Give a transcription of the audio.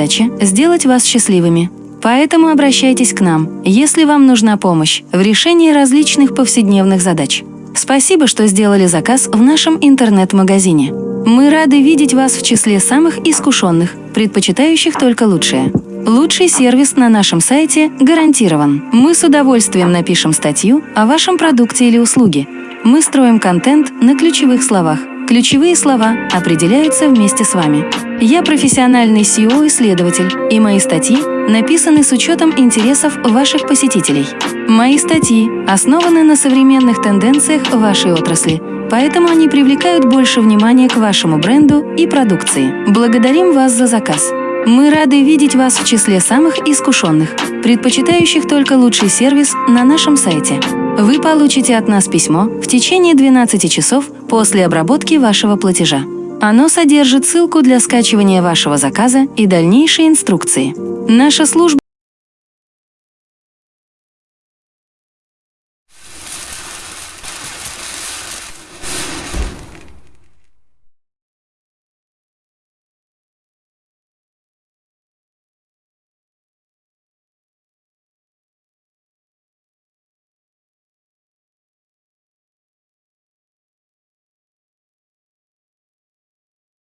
задача – сделать вас счастливыми. Поэтому обращайтесь к нам, если вам нужна помощь в решении различных повседневных задач. Спасибо, что сделали заказ в нашем интернет-магазине. Мы рады видеть вас в числе самых искушенных, предпочитающих только лучшее. Лучший сервис на нашем сайте гарантирован. Мы с удовольствием напишем статью о вашем продукте или услуге. Мы строим контент на ключевых словах. Ключевые слова определяются вместе с вами. Я профессиональный SEO-исследователь, и мои статьи написаны с учетом интересов ваших посетителей. Мои статьи основаны на современных тенденциях вашей отрасли, поэтому они привлекают больше внимания к вашему бренду и продукции. Благодарим вас за заказ. Мы рады видеть вас в числе самых искушенных, предпочитающих только лучший сервис на нашем сайте. Вы получите от нас письмо в течение 12 часов после обработки вашего платежа. Оно содержит ссылку для скачивания вашего заказа и дальнейшие инструкции. Наша служба